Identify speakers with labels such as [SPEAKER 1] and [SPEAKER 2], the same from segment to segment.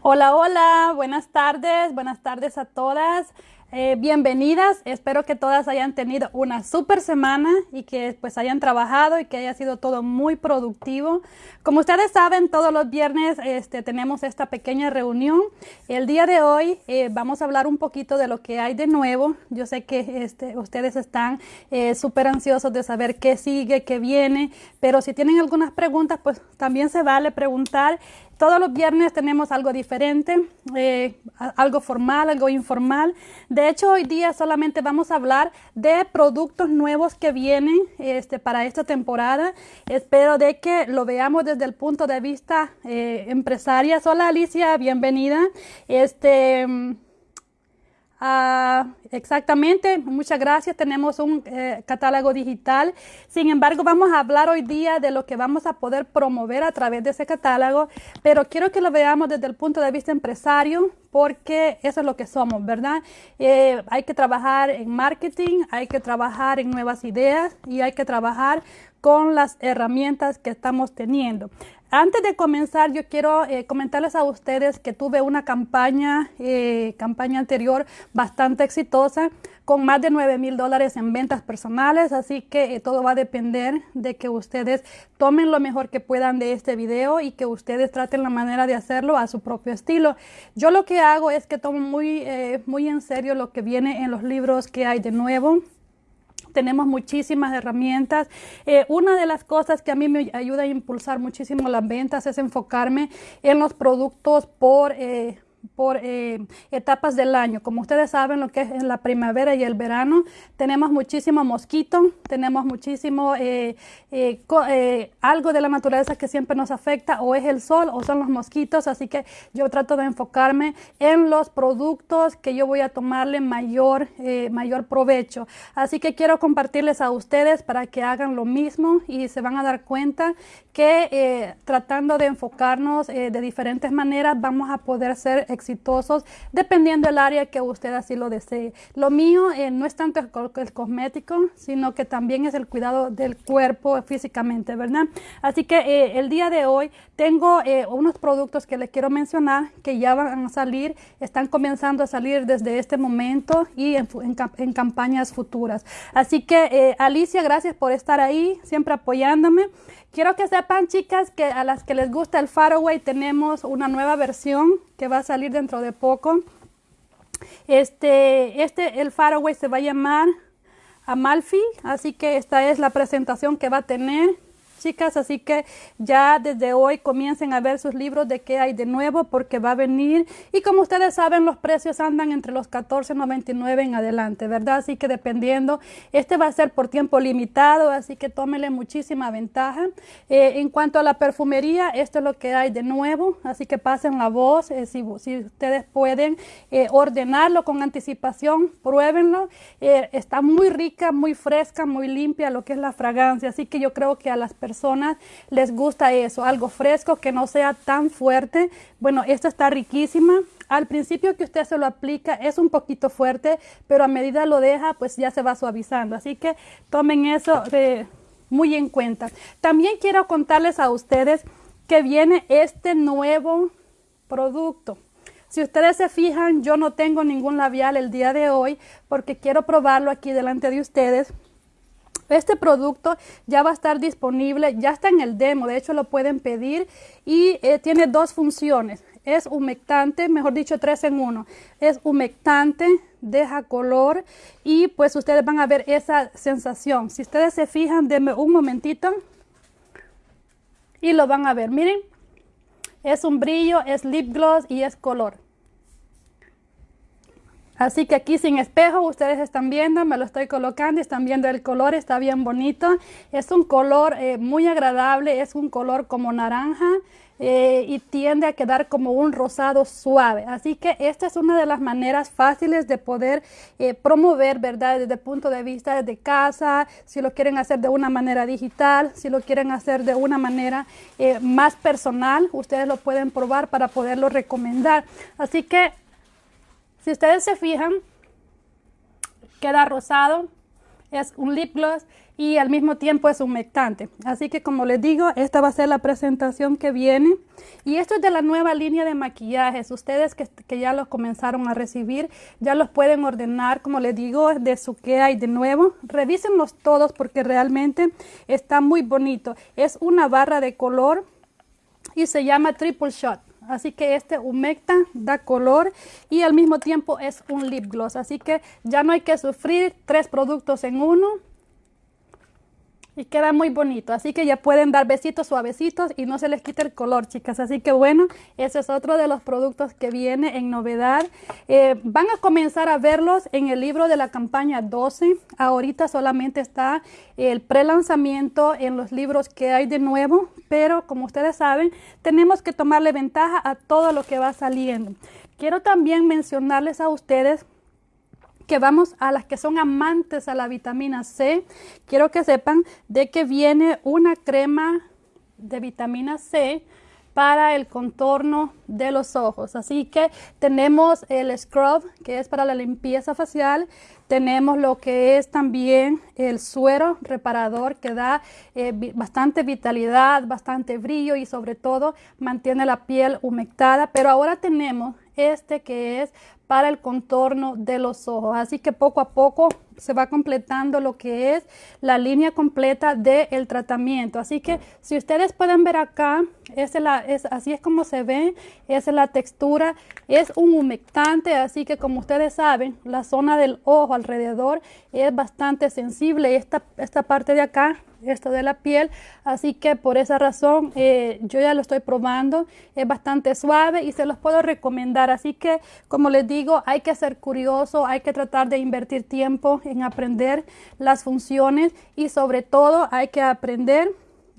[SPEAKER 1] Hola, hola, buenas tardes, buenas tardes a todas. Eh, bienvenidas, espero que todas hayan tenido una super semana y que pues hayan trabajado y que haya sido todo muy productivo. Como ustedes saben, todos los viernes este, tenemos esta pequeña reunión. El día de hoy eh, vamos a hablar un poquito de lo que hay de nuevo. Yo sé que este, ustedes están eh, súper ansiosos de saber qué sigue, qué viene, pero si tienen algunas preguntas, pues también se vale preguntar. Todos los viernes tenemos algo diferente, eh, algo formal, algo informal. De hecho, hoy día solamente vamos a hablar de productos nuevos que vienen este, para esta temporada. Espero de que lo veamos desde el punto de vista eh, empresaria. Hola Alicia, bienvenida. Este, Ah, exactamente, muchas gracias. Tenemos un eh, catálogo digital. Sin embargo, vamos a hablar hoy día de lo que vamos a poder promover a través de ese catálogo, pero quiero que lo veamos desde el punto de vista empresario, porque eso es lo que somos, ¿verdad? Eh, hay que trabajar en marketing, hay que trabajar en nuevas ideas y hay que trabajar con las herramientas que estamos teniendo. Antes de comenzar, yo quiero eh, comentarles a ustedes que tuve una campaña, eh, campaña anterior bastante exitosa, con más de 9 mil dólares en ventas personales, así que eh, todo va a depender de que ustedes tomen lo mejor que puedan de este video y que ustedes traten la manera de hacerlo a su propio estilo. Yo lo que hago es que tomo muy, muy en serio lo que viene en los libros que hay de nuevo tenemos muchísimas herramientas. Eh, una de las cosas que a mí me ayuda a impulsar muchísimo las ventas es enfocarme en los productos por... Eh, por eh, etapas del año. Como ustedes saben, lo que es en la primavera y el verano, tenemos muchísimo mosquito, tenemos muchísimo eh, eh, algo de la naturaleza que siempre nos afecta, o es el sol o son los mosquitos, así que yo trato de enfocarme en los productos que yo voy a tomarle mayor, mayor provecho. Así que quiero compartirles a ustedes para que hagan lo mismo y se van a dar cuenta que tratando de enfocarnos de diferentes maneras vamos a poder ser exitosos dependiendo del área que usted así lo desee. Lo mío eh, no es tanto el, cosmético, sino que también es el cuidado del cuerpo físicamente, ¿verdad? Así que eh, el día de hoy tengo eh, unos productos que les quiero mencionar que ya van a salir, están comenzando a salir desde este momento y en, en campañas futuras. Así que Alicia, gracias por estar ahí, siempre apoyándome. Quiero que sepan, chicas, que a las que les gusta el Faraway tenemos una nueva versión que va a salir dentro de poco. Este, este, el Faraway se va a llamar Amalfi, así que esta es la presentación que va a tener chicas, así que ya desde hoy comiencen a ver sus libros de qué hay de nuevo porque va a venir y como ustedes saben los precios andan entre los 14.99 en adelante, ¿verdad? Así que dependiendo, este va a ser por tiempo limitado, así que tómenle muchísima ventaja. Eh, en cuanto a la perfumería, esto es lo que hay de nuevo, así que pasen la voz, eh, si, ustedes pueden eh, ordenarlo con anticipación, pruébenlo, está muy rica, muy fresca, muy limpia lo que es la fragancia, así que yo creo que a las personas personas les gusta eso, algo fresco que no sea tan fuerte. Bueno, esta está riquísima. Al principio que usted se lo aplica es un poquito fuerte, pero a medida lo deja, pues ya se va suavizando. Así que tomen eso de, muy en cuenta. También quiero contarles a ustedes que viene este nuevo producto. Si ustedes se fijan, yo no tengo ningún labial el día de hoy porque quiero probarlo aquí delante de ustedes este producto ya va a estar disponible, ya está en el demo, de hecho lo pueden pedir y eh, tiene dos funciones. Es humectante, mejor dicho, tres en uno. Es humectante, deja color y pues ustedes van a ver esa sensación. Si ustedes se fijan, denme un momentito y lo van a ver. Miren, es un brillo, es lip gloss y es color. Así que aquí sin espejo, ustedes están viendo, me lo estoy colocando, están viendo el color, está bien bonito. Es un color eh, muy agradable, es un color como naranja eh, y tiende a quedar como un rosado suave. Así que esta es una de las maneras fáciles de poder eh, promover, ¿verdad? Desde el punto de vista de casa, si lo quieren hacer de una manera digital, si lo quieren hacer de una manera más personal, ustedes lo pueden probar para poderlo recomendar. Así que si ustedes se fijan, queda rosado. es un lip gloss y al mismo tiempo es humectante. Así que como les digo, esta va a ser la presentación que viene. Y esto es de la nueva línea de maquillajes. Ustedes que, ya los comenzaron a recibir, ya los pueden ordenar, como les digo, de su que hay de nuevo. Revísenlos todos porque realmente está muy bonito. Es una barra de color y se llama Triple Shot. Así que este humecta, da color y al mismo tiempo es un lip gloss. Así que ya no hay que sufrir tres productos en uno y queda muy bonito. Así que ya pueden dar besitos suavecitos y no se les quita el color, chicas. Así que bueno, ese es otro de los productos que viene en novedad. Eh, van a comenzar a verlos en el libro de la campaña 12. Ahorita solamente está el pre-lanzamiento en los libros que hay de nuevo, pero como ustedes saben, tenemos que tomarle ventaja a todo lo que va saliendo. Quiero también mencionarles a ustedes que vamos a las que son amantes a la vitamina C, quiero que sepan de que viene una crema de vitamina C para el contorno de los ojos. Así que tenemos el scrub, que es para la limpieza facial. Tenemos lo que es también el suero reparador, que da eh, bastante vitalidad, bastante brillo y sobre todo mantiene la piel humectada. Pero ahora tenemos este que es para el contorno de los ojos. Así que poco a poco se va completando lo que es la línea completa del tratamiento. Así que si ustedes pueden ver acá, es la, es, así es como se ve, es la textura, es un humectante, así que como ustedes saben, la zona del ojo alrededor es bastante sensible. Esta, esta parte de acá esto de la piel. Así que por esa razón eh, yo ya lo estoy probando. Es bastante suave y se los puedo recomendar. Así que como les digo hay que ser curioso hay que tratar de invertir tiempo en aprender las funciones y sobre todo hay que aprender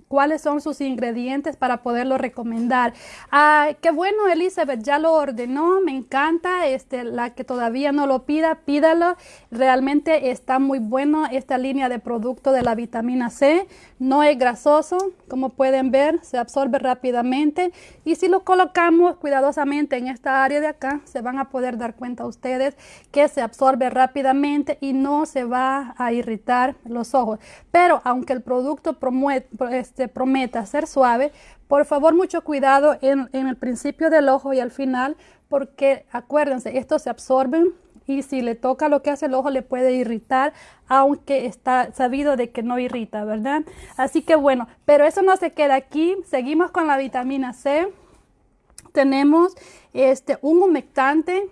[SPEAKER 1] cuáles son sus ingredientes para poderlo recomendar. Ah, qué bueno, Elizabeth, ya lo ordenó, me encanta. Este, la que todavía no lo pida, pídalo. Realmente está muy bueno esta línea de producto de la vitamina C. No es grasoso, como pueden ver, se absorbe rápidamente. Y si lo colocamos cuidadosamente en esta área de acá, se van a poder dar cuenta ustedes que se absorbe rápidamente y no se va a irritar los ojos. Pero aunque el producto promueve, este, prometa ser suave, por favor mucho cuidado en, el principio del ojo y al final, porque acuérdense, esto se absorbe y si le toca lo que hace el ojo le puede irritar, aunque está sabido de que no irrita, ¿verdad? Así que bueno, pero eso no se queda aquí, seguimos con la vitamina C. Tenemos este, un humectante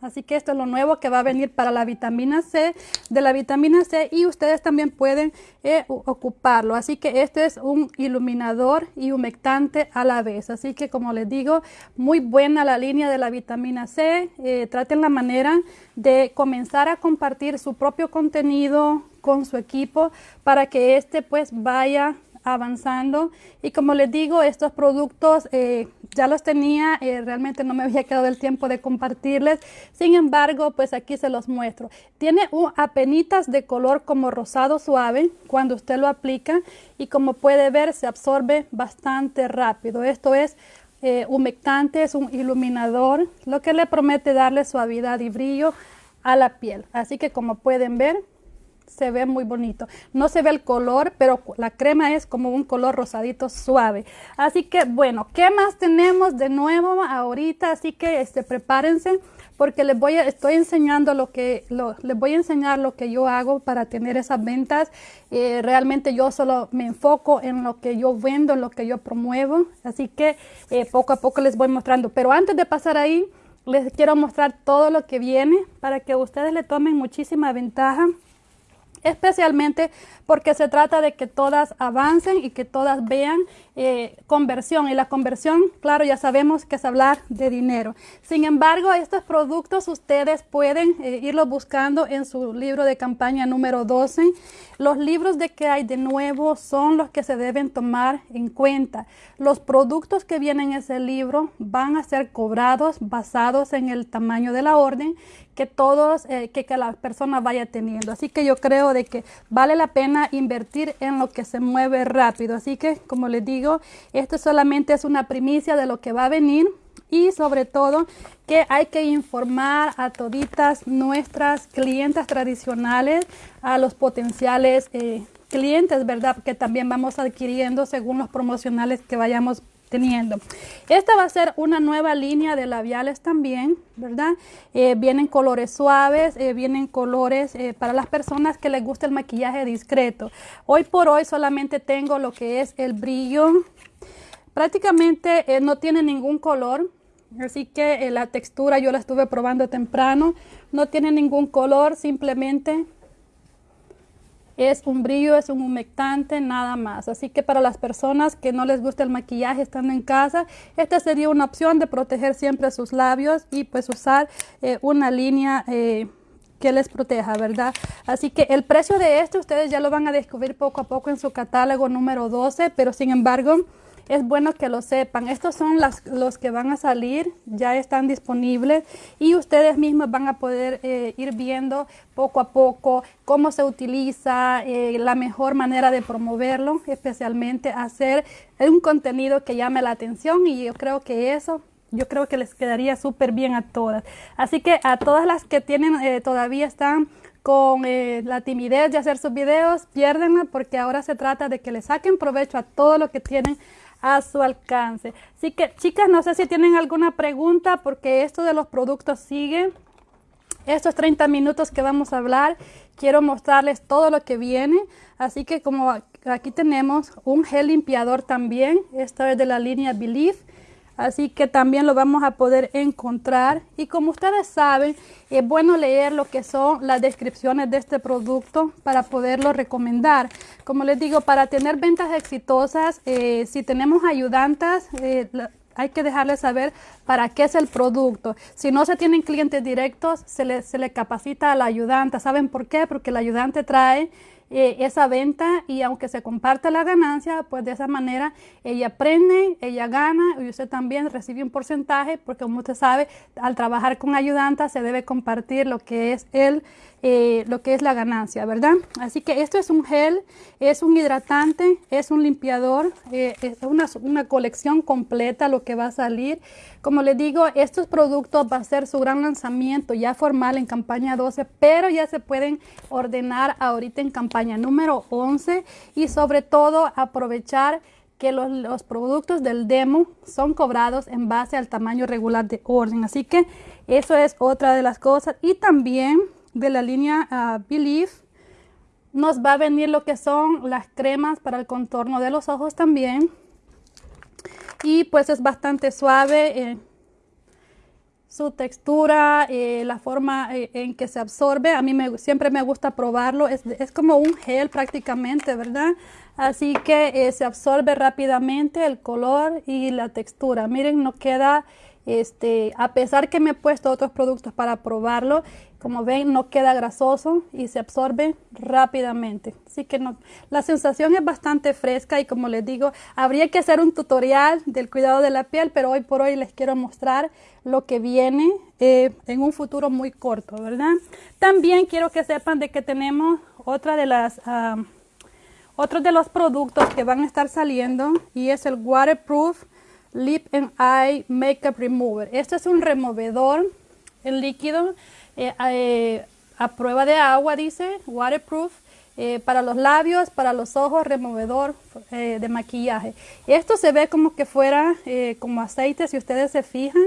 [SPEAKER 1] Así que esto es lo nuevo que va a venir para la vitamina C, de la vitamina C y ustedes también pueden eh, ocuparlo. Así que este es un iluminador y humectante a la vez. Así que como les digo, muy buena la línea de la vitamina C. Eh, traten la manera de comenzar a compartir su propio contenido con su equipo para que este pues vaya avanzando. Y como les digo estos productos eh, ya los tenía eh, realmente no me había quedado el tiempo de compartirles. Sin embargo pues aquí se los muestro. Tiene un apenitas de color como rosado suave cuando usted lo aplica y como puede ver se absorbe bastante rápido. Esto es eh, humectante es un iluminador lo que le promete darle suavidad y brillo a la piel. Así que como pueden ver se ve muy bonito. No se ve el color, pero la crema es como un color rosadito suave. Así que bueno, ¿qué más tenemos de nuevo ahorita? Así que este, prepárense porque les voy a, estoy enseñando lo que, les voy a enseñar lo que yo hago para tener esas ventas. Eh, realmente yo solo me enfoco en lo que yo vendo, en lo que yo promuevo. Así que eh, poco a poco les voy mostrando. Pero antes de pasar ahí, les quiero mostrar todo lo que viene para que ustedes le tomen muchísima ventaja especialmente porque se trata de que todas avancen y que todas vean eh, conversión. Y la conversión, claro, ya sabemos que es hablar de dinero. Sin embargo, estos productos ustedes pueden eh, irlos buscando en su libro de campaña número 12. Los libros de que hay de nuevo son los que se deben tomar en cuenta. Los productos que vienen en ese libro van a ser cobrados basados en el tamaño de la orden que todos, eh, que, que la persona vaya teniendo. Así que yo creo de que vale la pena invertir en lo que se mueve rápido. Así que, como les digo, esto solamente es una primicia de lo que va a venir. y sobre todo que hay que informar a toditas nuestras clientas tradicionales, a los potenciales eh, clientes, ¿verdad? Que también vamos adquiriendo según los promocionales que vayamos teniendo. Esta va a ser una nueva línea de labiales también, ¿verdad? Eh, vienen colores suaves, eh, vienen colores eh, para las personas que les gusta el maquillaje discreto. Hoy por hoy solamente tengo lo que es el brillo. Prácticamente no tiene ningún color, así que la textura yo la estuve probando temprano. No tiene ningún color, simplemente es un brillo, es un humectante, nada más. Así que para las personas que no les gusta el maquillaje estando en casa, esta sería una opción de proteger siempre sus labios y pues usar eh, una línea eh, que les proteja, ¿verdad? Así que el precio de este ustedes ya lo van a descubrir poco a poco en su catálogo número 12, pero sin embargo es bueno que lo sepan. Estos son las, los que van a salir, ya están disponibles y ustedes mismos van a poder eh, ir viendo poco a poco cómo se utiliza, eh, la mejor manera de promoverlo, especialmente hacer un contenido que llame la atención y yo creo que eso yo creo que les quedaría súper bien a todas. Así que a todas las que tienen, eh, todavía están con la timidez de hacer sus videos, piérdenla porque ahora se trata de que le saquen provecho a todo lo que tienen a su alcance. Así que chicas, no sé si tienen alguna pregunta porque esto de los productos sigue. Estos 30 minutos que vamos a hablar, quiero mostrarles todo lo que viene. Así que como aquí tenemos un gel limpiador también, esto es de la línea Believe así que también lo vamos a poder encontrar y como ustedes saben es bueno leer lo que son las descripciones de este producto para poderlo recomendar como les digo para tener ventas exitosas eh, si tenemos ayudantes eh, hay que dejarles saber para qué es el producto. Si no se tienen clientes directos, se le, se le capacita a la ayudante. ¿Saben por qué? Porque el ayudante trae eh, esa venta y aunque se comparte la ganancia, pues de esa manera ella aprende, ella gana y usted también recibe un porcentaje porque como usted sabe, al trabajar con ayudanta se debe compartir lo que es el, eh, lo que es la ganancia, ¿verdad? Así que esto es un gel, es un hidratante, es un limpiador, eh, es una, colección completa lo que va a salir. Como les digo, estos productos va a ser su gran lanzamiento ya formal en campaña 12, pero ya se pueden ordenar ahorita en campaña número 11 y sobre todo aprovechar que los, productos del demo son cobrados en base al tamaño regular de orden. Así que eso es otra de las cosas. Y también de la línea uh, Believe nos va a venir lo que son las cremas para el contorno de los ojos también. Y pues es bastante suave. Eh, su textura, eh, la forma eh, en que se absorbe. A mí me, siempre me gusta probarlo. Es, es, como un gel prácticamente, ¿verdad? Así que se absorbe rápidamente el color y la textura. Miren, no queda, este, a pesar que me he puesto otros productos para probarlo, como ven, no queda grasoso y se absorbe rápidamente. Así que no, la sensación es bastante fresca y como les digo, habría que hacer un tutorial del cuidado de la piel, pero hoy por hoy les quiero mostrar lo que viene eh, en un futuro muy corto, ¿verdad? También quiero que sepan de que tenemos otra de las... Uh, otros de los productos que van a estar saliendo y es el Waterproof Lip and Eye Makeup Remover. Este es un removedor en líquido eh, eh, a prueba de agua, dice, waterproof, eh, para los labios, para los ojos, removedor de maquillaje. Esto se ve como que fuera como aceite, si ustedes se fijan.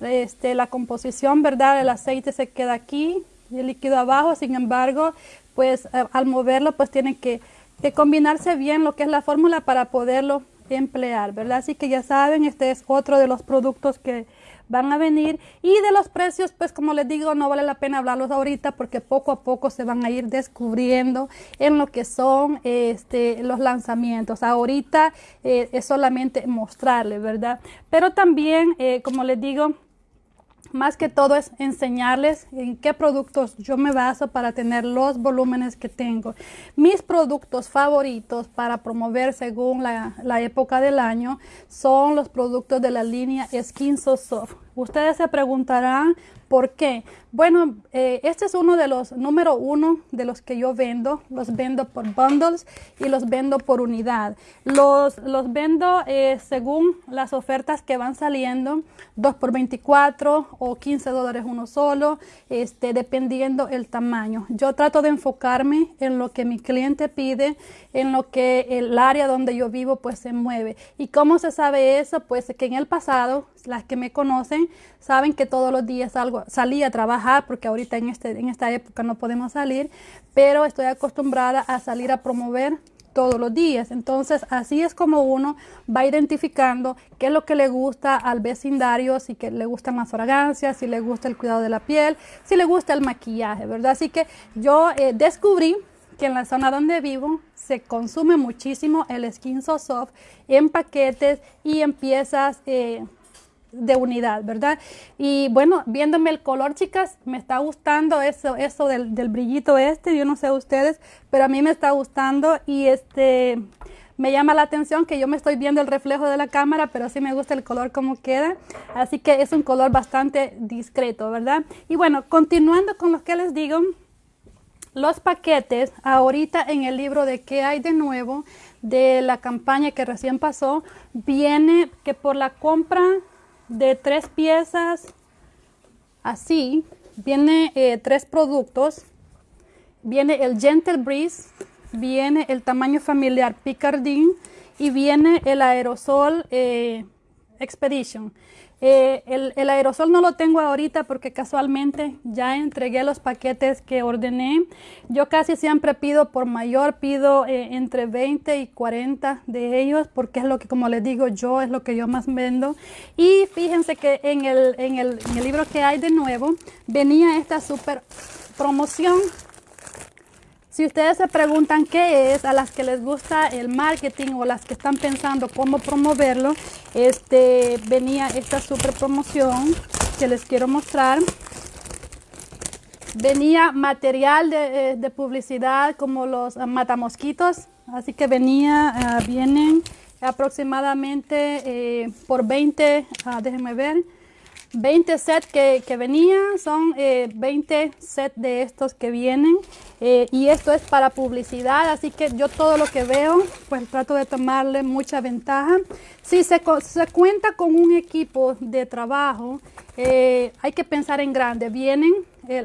[SPEAKER 1] Este, la composición, ¿verdad? El aceite se queda aquí el líquido abajo, sin embargo, pues al moverlo, pues tiene que, que combinarse bien lo que es la fórmula para poderlo emplear, ¿verdad? Así que ya saben, este es otro de los productos que van a venir. Y de los precios pues como les digo no vale la pena hablarlos ahorita porque poco a poco se van a ir descubriendo en lo que son este los lanzamientos. Ahorita eh, es solamente mostrarles verdad pero también eh, como les digo más que todo es enseñarles en qué productos yo me baso para tener los volúmenes que tengo. Mis productos favoritos para promover según la, época del año son los productos de la línea Skin So Soft. Ustedes se preguntarán ¿Por qué? Bueno, eh, este es uno de los número uno de los que yo vendo. Los vendo por bundles y los vendo por unidad. Los, los vendo eh, según las ofertas que van saliendo, 2 por 24 o 15 dólares uno solo, este, dependiendo el tamaño. Yo trato de enfocarme en lo que mi cliente pide, en lo que el área donde yo vivo pues se mueve. ¿Y cómo se sabe eso? Pues que en el pasado, las que me conocen, saben que todos los días salgo, salí a trabajar porque ahorita en, este, en esta época no podemos salir, pero estoy acostumbrada a salir a promover todos los días. Entonces, así es como uno va identificando qué es lo que le gusta al vecindario, si que le gustan las fragancias, si le gusta el cuidado de la piel, si le gusta el maquillaje, ¿verdad? Así que yo eh, descubrí que en la zona donde vivo se consume muchísimo el Skin So Soft en paquetes y en piezas eh, de unidad, ¿verdad? Y bueno, viéndome el color, chicas, me está gustando eso, eso del, del, brillito este, yo no sé ustedes, pero a mí me está gustando y este me llama la atención que yo me estoy viendo el reflejo de la cámara, pero sí me gusta el color como queda, así que es un color bastante discreto, ¿verdad? Y bueno, continuando con lo que les digo, los paquetes, ahorita en el libro de qué hay de nuevo, de la campaña que recién pasó, viene que por la compra de tres piezas así, viene eh, tres productos. Viene el Gentle Breeze, viene el tamaño familiar Picardin y viene el aerosol eh, Expedition. Eh, el, aerosol no lo tengo ahorita porque casualmente ya entregué los paquetes que ordené. Yo casi siempre pido por mayor, pido eh, entre 20 y 40 de ellos porque es lo que, como les digo, yo es lo que yo más vendo. Y fíjense que en el, en el, en el libro que hay de nuevo venía esta super promoción si ustedes se preguntan qué es, a las que les gusta el marketing o las que están pensando cómo promoverlo, este, venía esta super promoción que les quiero mostrar. Venía material de, eh, publicidad como los matamosquitos, así que venía, ah, vienen aproximadamente eh, por 20, ah, déjenme ver, 20 sets que, que venían, son 20 eh, sets de estos que vienen eh, y esto es para publicidad, así que yo todo lo que veo, pues trato de tomarle mucha ventaja. Si se, se cuenta con un equipo de trabajo, eh, hay que pensar en grande. Vienen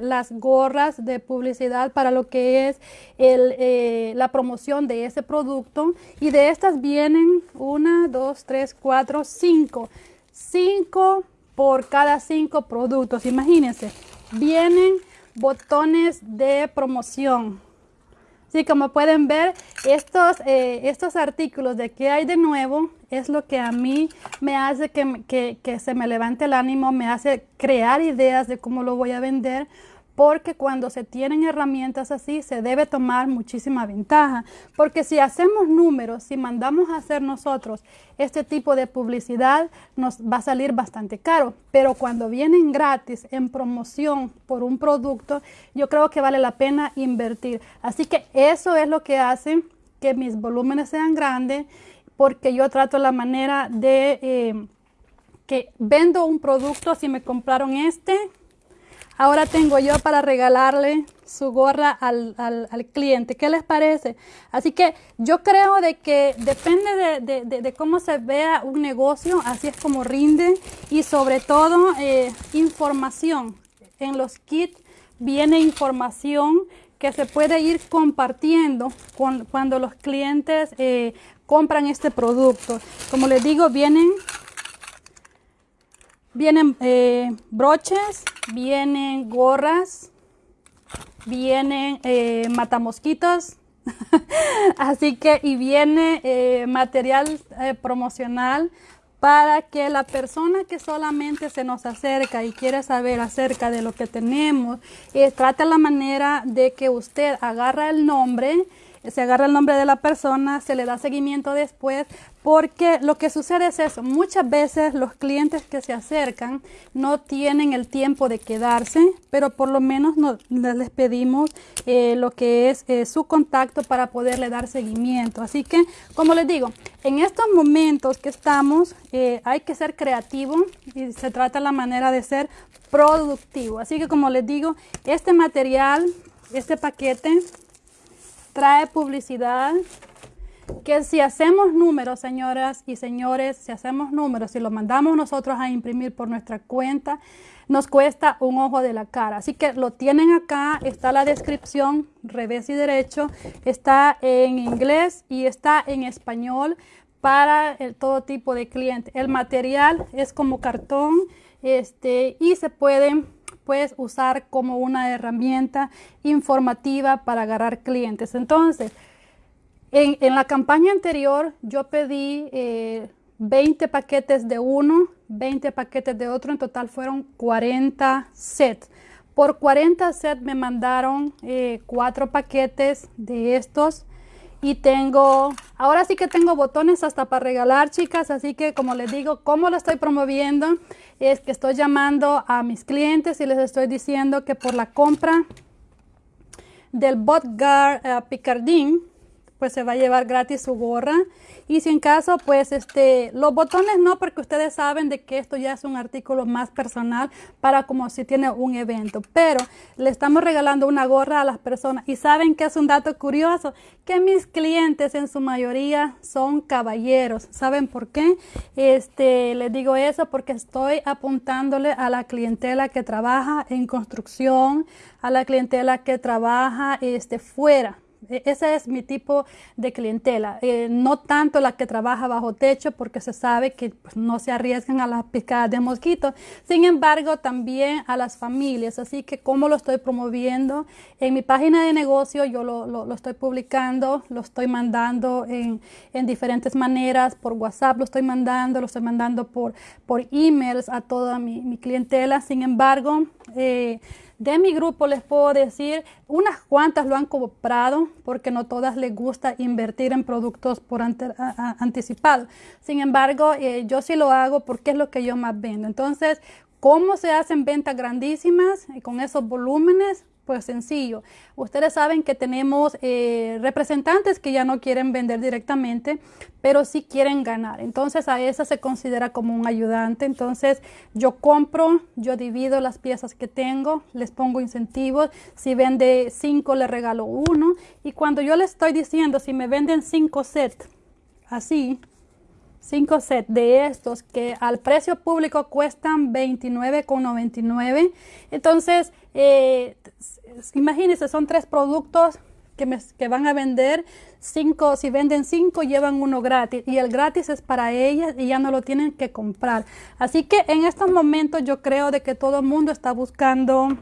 [SPEAKER 1] las gorras de publicidad para lo que es el, la promoción de ese producto y de estas vienen una, dos, tres, cuatro, cinco. Cinco por cada cinco productos. Imagínense, vienen botones de promoción. Sí, como pueden ver, estos, eh, estos artículos de qué hay de nuevo es lo que a mí me hace que, que, que se me levante el ánimo, me hace crear ideas de cómo lo voy a vender porque cuando se tienen herramientas así se debe tomar muchísima ventaja, porque si hacemos números, si mandamos a hacer nosotros este tipo de publicidad, nos va a salir bastante caro, pero cuando vienen gratis en promoción por un producto, yo creo que vale la pena invertir. Así que eso es lo que hace que mis volúmenes sean grandes, porque yo trato la manera de eh, que vendo un producto, si me compraron este, Ahora tengo yo para regalarle su gorra al, cliente. ¿Qué les parece? Así que yo creo de que depende de, cómo se vea un negocio, así es como rinde y sobre todo eh, información. En los kits viene información que se puede ir compartiendo cuando los clientes eh, compran este producto. Como les digo, vienen Vienen eh, broches, vienen gorras, vienen eh, matamosquitos, así que y viene eh, material promocional para que la persona que solamente se nos acerca y quiere saber acerca de lo que tenemos, trate la manera de que usted agarra el nombre se agarra el nombre de la persona, se le da seguimiento después, porque lo que sucede es eso, muchas veces los clientes que se acercan no tienen el tiempo de quedarse, pero por lo menos no, les pedimos eh, lo que es eh, su contacto para poderle dar seguimiento. Así que, como les digo, en estos momentos que estamos, eh, hay que ser creativo y se trata la manera de ser productivo. Así que, como les digo, este material, este paquete, trae publicidad, que si hacemos números, señoras y señores, si hacemos números, si lo mandamos nosotros a imprimir por nuestra cuenta, nos cuesta un ojo de la cara. Así que lo tienen acá, está la descripción, revés y derecho, está en inglés y está en español para todo tipo de cliente. El material es como cartón este, y se puede puedes usar como una herramienta informativa para agarrar clientes. Entonces, en, la campaña anterior yo pedí 20 eh, paquetes de uno, 20 paquetes de otro, en total fueron 40 sets. Por 40 sets me mandaron eh, cuatro paquetes de estos y tengo, ahora sí que tengo botones hasta para regalar, chicas, así que como les digo, ¿cómo lo estoy promoviendo? Es que estoy llamando a mis clientes y les estoy diciendo que por la compra del Botgar uh, Picardin, pues se va a llevar gratis su gorra y si en caso, pues este, los botones no, porque ustedes saben de que esto ya es un artículo más personal para como si tiene un evento. Pero le estamos regalando una gorra a las personas. Y saben que es un dato curioso, que mis clientes en su mayoría son caballeros. ¿Saben por qué? Este, les digo eso porque estoy apuntándole a la clientela que trabaja en construcción, a la clientela que trabaja este, fuera ese es mi tipo de clientela, eh, no tanto la que trabaja bajo techo porque se sabe que pues, no se arriesgan a las picadas de mosquitos, sin embargo también a las familias, así que cómo lo estoy promoviendo en mi página de negocio, yo lo, lo, estoy publicando, lo estoy mandando en, en, diferentes maneras, por WhatsApp lo estoy mandando, lo estoy mandando por, por emails a toda mi, mi clientela, sin embargo, eh, de mi grupo les puedo decir, unas cuantas lo han comprado porque no todas les gusta invertir en productos por anticipado. Sin embargo, eh, yo sí lo hago porque es lo que yo más vendo. Entonces, ¿cómo se hacen ventas grandísimas y con esos volúmenes? Pues sencillo. Ustedes saben que tenemos eh, representantes que ya no quieren vender directamente, pero sí quieren ganar. Entonces a esa se considera como un ayudante. Entonces yo compro, yo divido las piezas que tengo, les pongo incentivos. Si vende cinco, le regalo uno. Y cuando yo le estoy diciendo, si me venden cinco sets, así, cinco sets de estos que al precio público cuestan 29,99. Entonces, eh, imagínense, son tres productos que, que, van a vender. Cinco, si venden cinco, llevan uno gratis. Y el gratis es para ellas y ya no lo tienen que comprar. Así que en estos momentos yo creo de que todo el mundo está buscando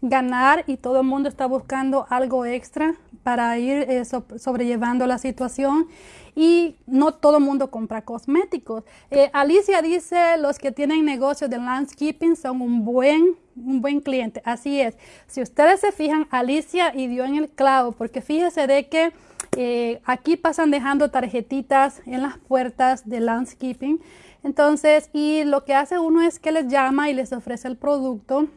[SPEAKER 1] ganar y todo el mundo está buscando algo extra para ir eh, sobrellevando la situación y no todo el mundo compra cosméticos. Eh, Alicia dice, los que tienen negocios de landscaping son un buen, un buen cliente. Así es. Si ustedes se fijan, Alicia y dio en el clavo, porque fíjese de que eh, aquí pasan dejando tarjetitas en las puertas de landscaping. Entonces, y lo que hace uno es que les llama y les ofrece el producto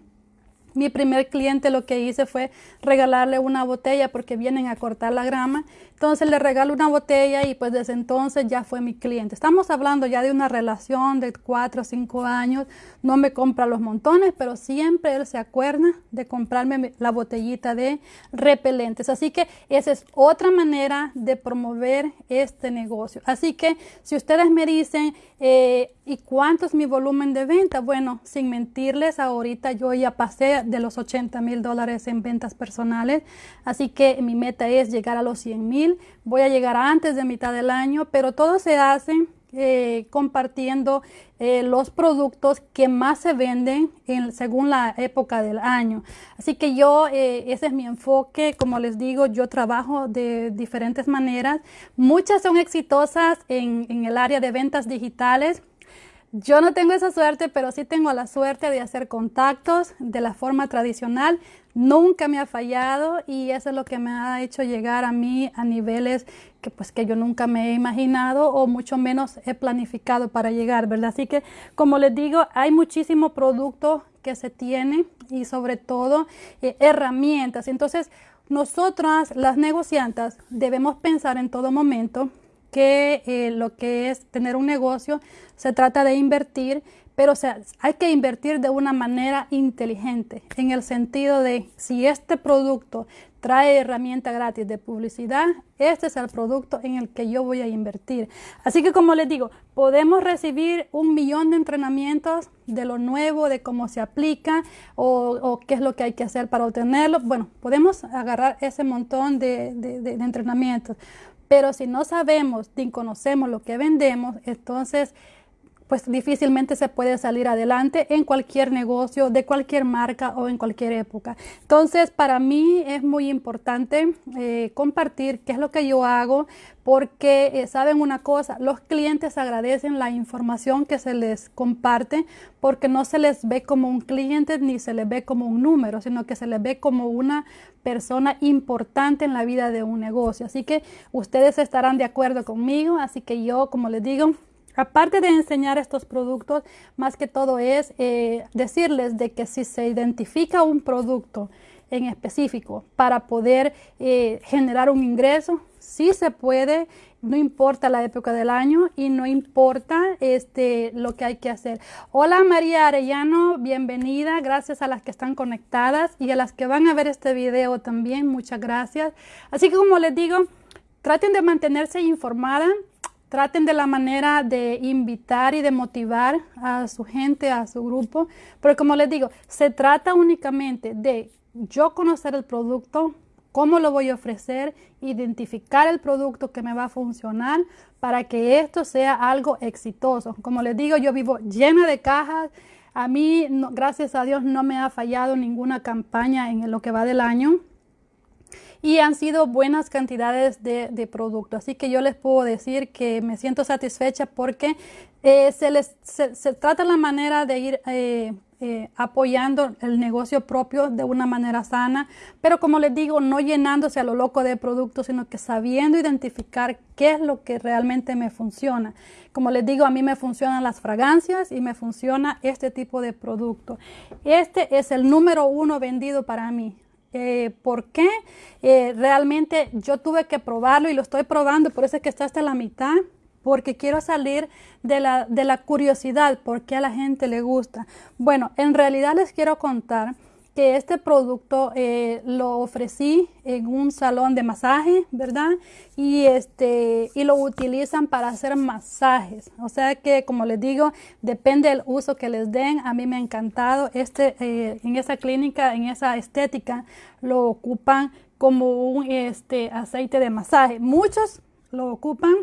[SPEAKER 1] mi primer cliente lo que hice fue regalarle una botella porque vienen a cortar la grama. Entonces le regalo una botella y pues desde entonces ya fue mi cliente. Estamos hablando ya de una relación de cuatro o cinco años. No me compra los montones, pero siempre él se acuerda de comprarme la botellita de repelentes. Así que esa es otra manera de promover este negocio. Así que si ustedes me dicen, eh, ¿y cuánto es mi volumen de venta? Bueno, sin mentirles, ahorita yo ya pasé de los 80 mil dólares en ventas personales. Así que mi meta es llegar a los 100 mil voy a llegar antes de mitad del año, pero todo se hace eh, compartiendo eh, los productos que más se venden en, según la época del año. Así que yo, eh, ese es mi enfoque, como les digo, yo trabajo de diferentes maneras. Muchas son exitosas en el área de ventas digitales Yo no tengo esa suerte, pero sí tengo la suerte de hacer contactos de la forma tradicional. Nunca me ha fallado y eso es lo que me ha hecho llegar a mí a niveles que pues que yo nunca me he imaginado o mucho menos he planificado para llegar, ¿verdad? Así que como les digo, hay muchísimo producto que se tiene y sobre todo eh, herramientas. Entonces, nosotras las negociantes debemos pensar en todo momento que eh, lo que es tener un negocio se trata de invertir, pero o sea, hay que invertir de una manera inteligente, en el sentido de si este producto trae herramienta gratis de publicidad, este es el producto en el que yo voy a invertir. Así que como les digo, podemos recibir un millón de entrenamientos de lo nuevo, de cómo se aplica o, qué es lo que hay que hacer para obtenerlo. Bueno, podemos agarrar ese montón de, de entrenamientos. Pero si no sabemos ni conocemos lo que vendemos, entonces pues difícilmente se puede salir adelante en cualquier negocio, de cualquier marca o en cualquier época. Entonces, para mí es muy importante eh, compartir qué es lo que yo hago, porque eh, saben una cosa, los clientes agradecen la información que se les comparte, porque no se les ve como un cliente ni se les ve como un número, sino que se les ve como una persona importante en la vida de un negocio. Así que ustedes estarán de acuerdo conmigo, así que yo, como les digo, Aparte de enseñar estos productos, más que todo es eh, decirles de que si se identifica un producto en específico para poder eh, generar un ingreso, sí se puede, no importa la época del año y no importa este, lo que hay que hacer. Hola María Arellano, bienvenida, gracias a las que están conectadas y a las que van a ver este video también, muchas gracias. Así que como les digo, traten de mantenerse informada traten de la manera de invitar y de motivar a su gente, a su grupo, pero como les digo, se trata únicamente de yo conocer el producto, cómo lo voy a ofrecer, identificar el producto que me va a funcionar para que esto sea algo exitoso. Como les digo, yo vivo llena de cajas. A mí, gracias a Dios, no me ha fallado ninguna campaña en lo que va del año y han sido buenas cantidades de, de producto. Así que yo les puedo decir que me siento satisfecha porque eh, se, les, se, trata la manera de ir eh, eh, apoyando el negocio propio de una manera sana, pero como les digo, no llenándose a lo loco de productos, sino que sabiendo identificar qué es lo que realmente me funciona. Como les digo, a mí me funcionan las fragancias y me funciona este tipo de producto. Este es el número uno vendido para mí. Eh, ¿Por qué? Eh, realmente yo tuve que probarlo y lo estoy probando, por eso es que está hasta la mitad, porque quiero salir de la, de la curiosidad, por qué a la gente le gusta. Bueno, en realidad les quiero contar que este producto eh, lo ofrecí en un salón de masaje, ¿verdad? Y este y lo utilizan para hacer masajes. O sea que, como les digo, depende del uso que les den. A mí me ha encantado este eh, en esa clínica, en esa estética, lo ocupan como un este aceite de masaje. Muchos lo ocupan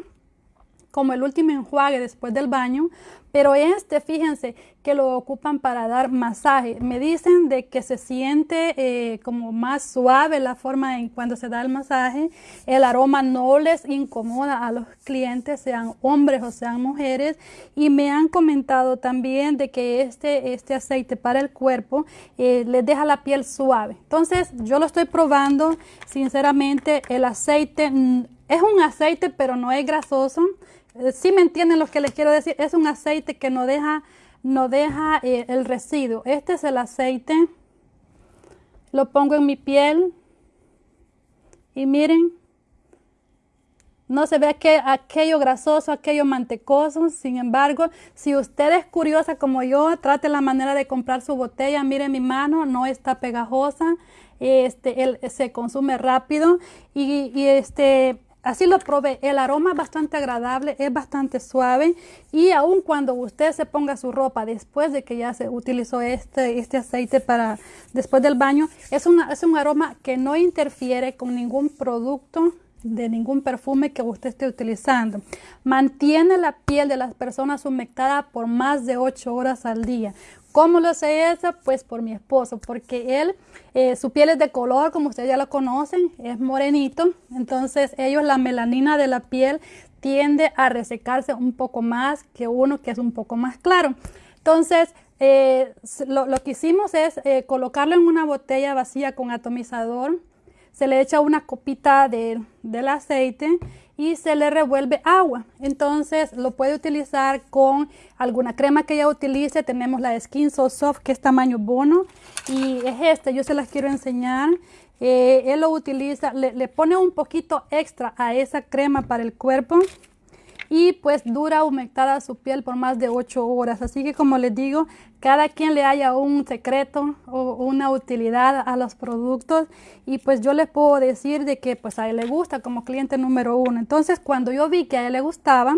[SPEAKER 1] como el último enjuague después del baño, pero este, fíjense que lo ocupan para dar masaje. Me dicen de que se siente eh, como más suave la forma en cuando se da el masaje. El aroma no les incomoda a los clientes, sean hombres o sean mujeres. Y me han comentado también de que este, este aceite para el cuerpo eh, les deja la piel suave. Entonces yo lo estoy probando. Sinceramente el aceite mm, es un aceite pero no es grasoso eh, si me entienden lo que les quiero decir, es un aceite que no deja, no deja eh, el residuo. Este es el aceite, lo pongo en mi piel y miren, no se ve que aquello grasoso, aquello mantecoso. Sin embargo, si usted es curiosa como yo, trate la manera de comprar su botella. Mire mi mano, no está pegajosa. Este, él se consume rápido y este Así lo probé. El aroma es bastante agradable, es bastante suave y aun cuando usted se ponga su ropa después de que ya se utilizó este, este aceite para después del baño, es, es un aroma que no interfiere con ningún producto de ningún perfume que usted esté utilizando. Mantiene la piel de las personas humectada por más de 8 horas al día. ¿Cómo lo sé eso? Pues por mi esposo, porque él, eh, su piel es de color, como ustedes ya lo conocen, es morenito. Entonces ellos la melanina de la piel tiende a resecarse un poco más que uno que es un poco más claro. Entonces, eh, lo, que hicimos es eh, colocarlo en una botella vacía con atomizador, se le echa una copita de, del aceite y se le revuelve agua. Entonces lo puede utilizar con alguna crema que ella utilice. Tenemos la Skin So Soft que es tamaño bono y es este, yo se las quiero enseñar. Eh, él lo utiliza, le, le pone un poquito extra a esa crema para el cuerpo y pues dura humectada su piel por más de 8 horas. Así que como les digo, cada quien le haya un secreto o una utilidad a los productos y pues yo les puedo decir de que pues a él le gusta como cliente número uno. Entonces cuando yo vi que a él le gustaba,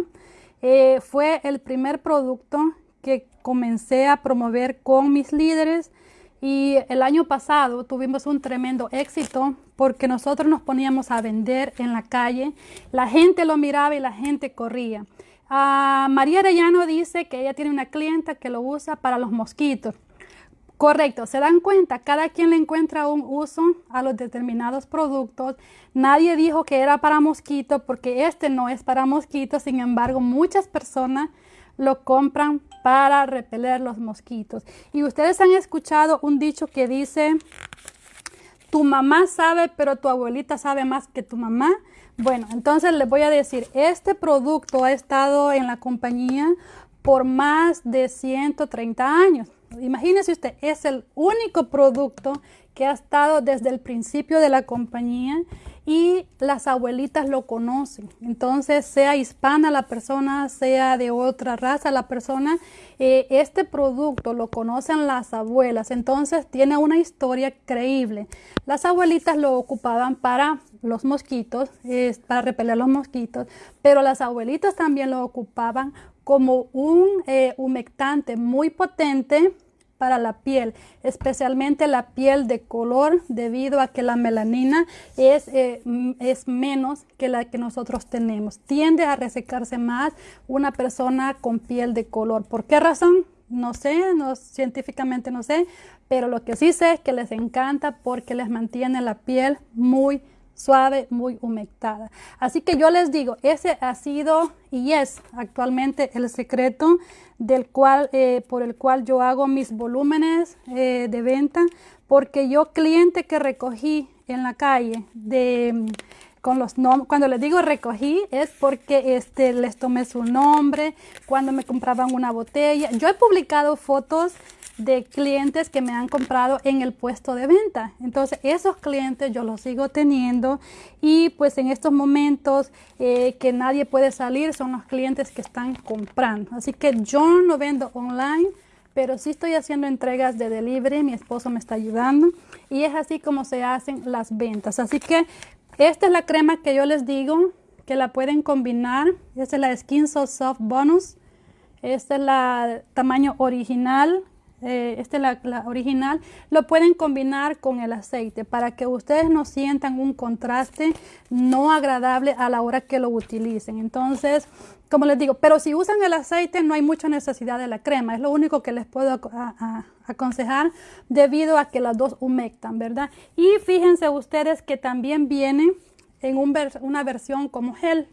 [SPEAKER 1] eh, fue el primer producto que comencé a promover con mis líderes y el año pasado tuvimos un tremendo éxito porque nosotros nos poníamos a vender en la calle, la gente lo miraba y la gente corría. Ah, María Arellano dice que ella tiene una clienta que lo usa para los mosquitos. Correcto, se dan cuenta, cada quien le encuentra un uso a los determinados productos. Nadie dijo que era para mosquitos porque este no es para mosquitos, sin embargo, muchas personas lo compran para repeler los mosquitos. Y ustedes han escuchado un dicho que dice, tu mamá sabe, pero tu abuelita sabe más que tu mamá. Bueno, entonces les voy a decir, este producto ha estado en la compañía por más de 130 años. Imagínese usted, es el único producto que ha estado desde el principio de la compañía y las abuelitas lo conocen. Entonces, sea hispana la persona, sea de otra raza la persona, eh, este producto lo conocen las abuelas. Entonces, tiene una historia creíble. Las abuelitas lo ocupaban para los mosquitos, para repeler los mosquitos, pero las abuelitas también lo ocupaban como un eh, humectante muy potente para la piel, especialmente la piel de color, debido a que la melanina es, eh, es menos que la que nosotros tenemos. Tiende a resecarse más una persona con piel de color. ¿Por qué razón? No sé, no, científicamente no sé, pero lo que sí sé es que les encanta porque les mantiene la piel muy suave, muy humectada. Así que yo les digo, ese ha sido y es actualmente el secreto del cual, eh, por el cual yo hago mis volúmenes eh, de venta, porque yo cliente que recogí en la calle de con los cuando les digo recogí es porque este, les tomé su nombre, cuando me compraban una botella. Yo he publicado fotos de clientes que me han comprado en el puesto de venta. Entonces, esos clientes yo los sigo teniendo y pues en estos momentos eh, que nadie puede salir son los clientes que están comprando. Así que yo no vendo online, pero sí estoy haciendo entregas de delivery, mi esposo me está ayudando y es así como se hacen las ventas. Así que esta es la crema que yo les digo que la pueden combinar. Esta es la Skin So Soft Bonus. Esta es la tamaño original eh, esta es la, original, lo pueden combinar con el aceite para que ustedes no sientan un contraste no agradable a la hora que lo utilicen. Entonces, como les digo, pero si usan el aceite no hay mucha necesidad de la crema, es lo único que les puedo aconsejar debido a que las dos humectan, ¿verdad? Y fíjense ustedes que también viene en una versión como gel.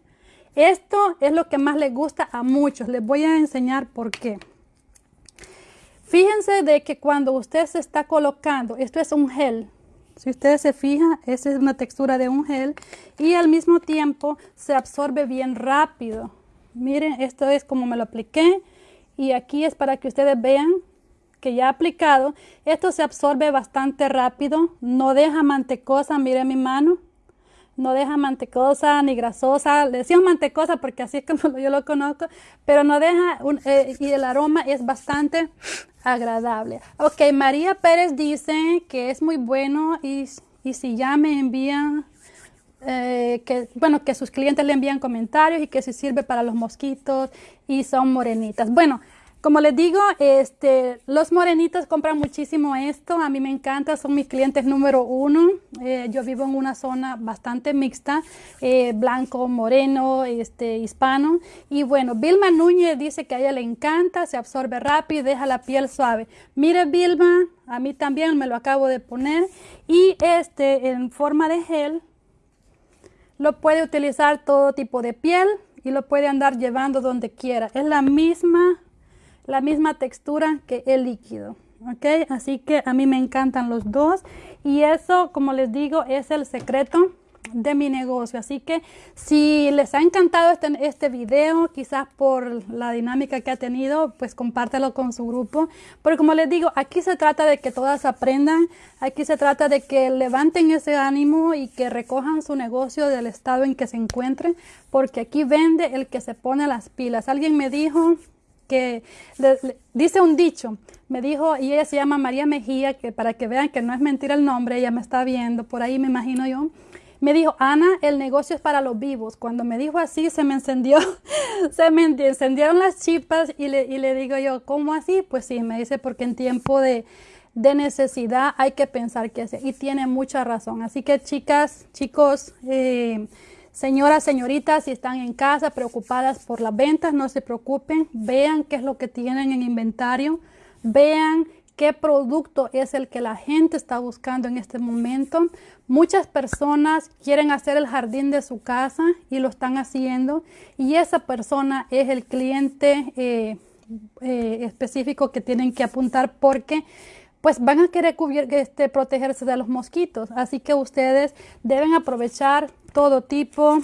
[SPEAKER 1] Esto es lo que más les gusta a muchos, les voy a enseñar por qué. Fíjense de que cuando usted se está colocando, esto es un gel, si ustedes se fijan, esa es una textura de un gel y al mismo tiempo se absorbe bien rápido. Miren, esto es como me lo apliqué y aquí es para que ustedes vean que ya aplicado. Esto se absorbe bastante rápido, no deja mantecosa, miren mi mano no deja mantecosa ni grasosa. Le decimos mantecosa porque así es como yo lo conozco, pero no deja, eh, y el aroma es bastante agradable. Ok, María Pérez dice que es muy bueno y, y si ya me envían, eh, que, bueno, que sus clientes le envían comentarios y que si sirve para los mosquitos y son morenitas. Bueno, como les digo, este, los morenitos compran muchísimo esto. A mí me encanta, son mis clientes número uno. Eh, yo vivo en una zona bastante mixta, eh, blanco, moreno, este, hispano. Y bueno, Vilma Núñez dice que a ella le encanta, se absorbe rápido y deja la piel suave. Mire Vilma, a mí también me lo acabo de poner. Y este en forma de gel, lo puede utilizar todo tipo de piel y lo puede andar llevando donde quiera. Es la misma, la misma textura que el líquido. ¿ok? Así que a mí me encantan los dos y eso, como les digo, es el secreto de mi negocio. Así que si les ha encantado este, este video, quizás por la dinámica que ha tenido, pues compártelo con su grupo. Porque como les digo, aquí se trata de que todas aprendan, aquí se trata de que levanten ese ánimo y que recojan su negocio del estado en que se encuentren, porque aquí vende el que se pone las pilas. Alguien me dijo que dice un dicho, me dijo, y ella se llama María Mejía, que para que vean que no es mentira el nombre, ella me está viendo, por ahí me imagino yo, me dijo, Ana, el negocio es para los vivos. Cuando me dijo así, se me encendió, se me encendieron las chispas y le, y le digo yo, ¿cómo así? Pues sí, me dice, porque en tiempo de, de necesidad hay que pensar qué hacer. Y tiene mucha razón. Así que chicas, chicos, eh, señoras, señoritas, si están en casa preocupadas por las ventas, no se preocupen. Vean qué es lo que tienen en inventario. Vean qué producto es el que la gente está buscando en este momento. Muchas personas quieren hacer el jardín de su casa y lo están haciendo y esa persona es el cliente eh, eh, específico que tienen que apuntar porque pues van a querer este, protegerse de los mosquitos. Así que ustedes deben aprovechar todo tipo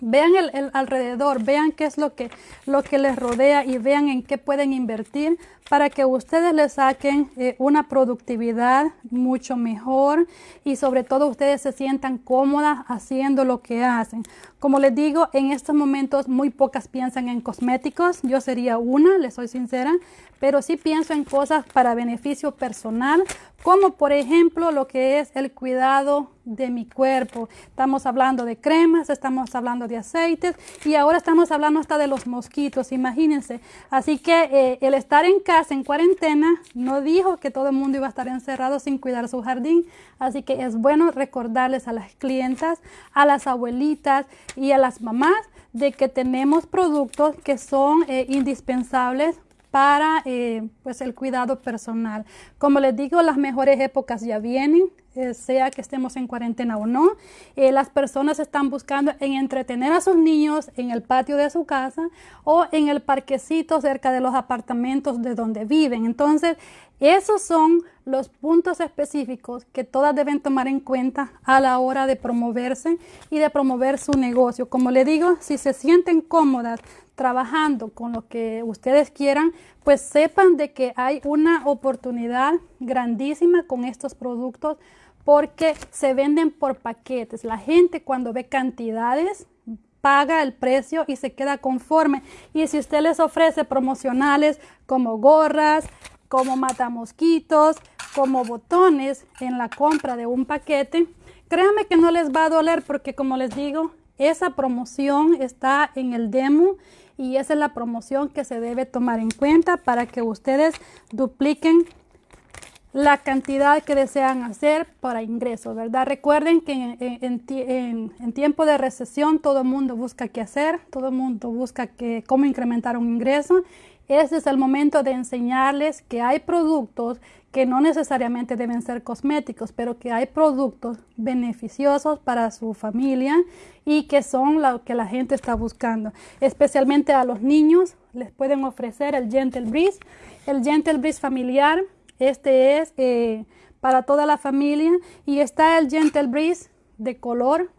[SPEAKER 1] Vean el, alrededor, vean qué es lo que, lo que les rodea y vean en qué pueden invertir para que ustedes les saquen eh, una productividad mucho mejor y sobre todo ustedes se sientan cómodas haciendo lo que hacen. Como les digo, en estos momentos muy pocas piensan en cosméticos. Yo sería una, les soy sincera, pero sí pienso en cosas para beneficio personal, como por ejemplo lo que es el cuidado de mi cuerpo. Estamos hablando de cremas, estamos hablando de aceites y ahora estamos hablando hasta de los mosquitos, imagínense. Así que eh, el estar en casa, en cuarentena, no dijo que todo el mundo iba a estar encerrado sin cuidar su jardín. Así que es bueno recordarles a las clientas, a las abuelitas y a las mamás de que tenemos productos que son eh, indispensables para eh, pues el cuidado personal. Como les digo, las mejores épocas ya vienen, sea que estemos en cuarentena o no. Eh, las personas están buscando en entretener a sus niños en el patio de su casa o en el parquecito cerca de los apartamentos de donde viven. Entonces, esos son los puntos específicos que todas deben tomar en cuenta a la hora de promoverse y de promover su negocio. Como le digo, si se sienten cómodas trabajando con lo que ustedes quieran, pues sepan de que hay una oportunidad grandísima con estos productos porque se venden por paquetes. La gente cuando ve cantidades paga el precio y se queda conforme. Y si usted les ofrece promocionales como gorras, como matamosquitos, como botones en la compra de un paquete, créanme que no les va a doler porque como les digo, esa promoción está en el demo y esa es la promoción que se debe tomar en cuenta para que ustedes dupliquen la cantidad que desean hacer para ingresos, ¿verdad? Recuerden que en, tiempo de recesión todo el mundo busca qué hacer, todo el mundo busca que, cómo incrementar un ingreso. Ese es el momento de enseñarles que hay productos que no necesariamente deben ser cosméticos, pero que hay productos beneficiosos para su familia y que son lo que la gente está buscando. Especialmente a los niños les pueden ofrecer el Gentle Breeze, el Gentle Breeze familiar este es eh, para toda la familia y está el Gentle Breeze de color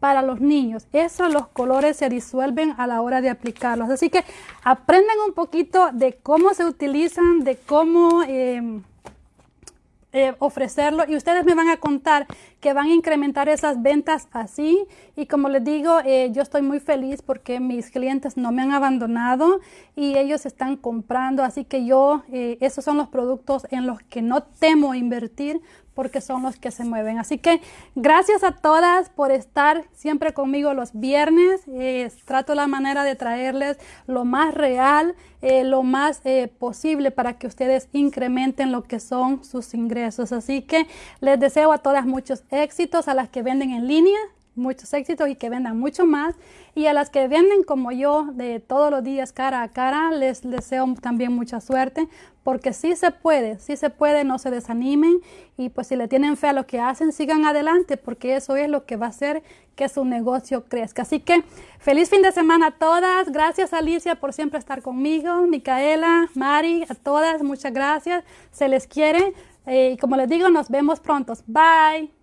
[SPEAKER 1] para los niños. Esos los colores se disuelven a la hora de aplicarlos. Así que aprendan un poquito de cómo se utilizan, de cómo... Eh, eh, ofrecerlo y ustedes me van a contar que van a incrementar esas ventas así y como les digo eh, yo estoy muy feliz porque mis clientes no me han abandonado y ellos están comprando así que yo eh, esos son los productos en los que no temo invertir porque son los que se mueven. Así que gracias a todas por estar siempre conmigo los viernes. Eh, trato la manera de traerles lo más real, lo más posible para que ustedes incrementen lo que son sus ingresos. Así que les deseo a todas muchos éxitos, a las que venden en línea muchos éxitos y que vendan mucho más. Y a las que venden como yo de todos los días cara a cara, les deseo también mucha suerte porque sí se puede, sí se puede, no se desanimen y pues si le tienen fe a lo que hacen, sigan adelante porque eso es lo que va a hacer que su negocio crezca. Así que feliz fin de semana a todas. Gracias Alicia por siempre estar conmigo, Micaela, Mari, a todas, muchas gracias. Se les quiere. Eh, y como les digo, nos vemos pronto. Bye.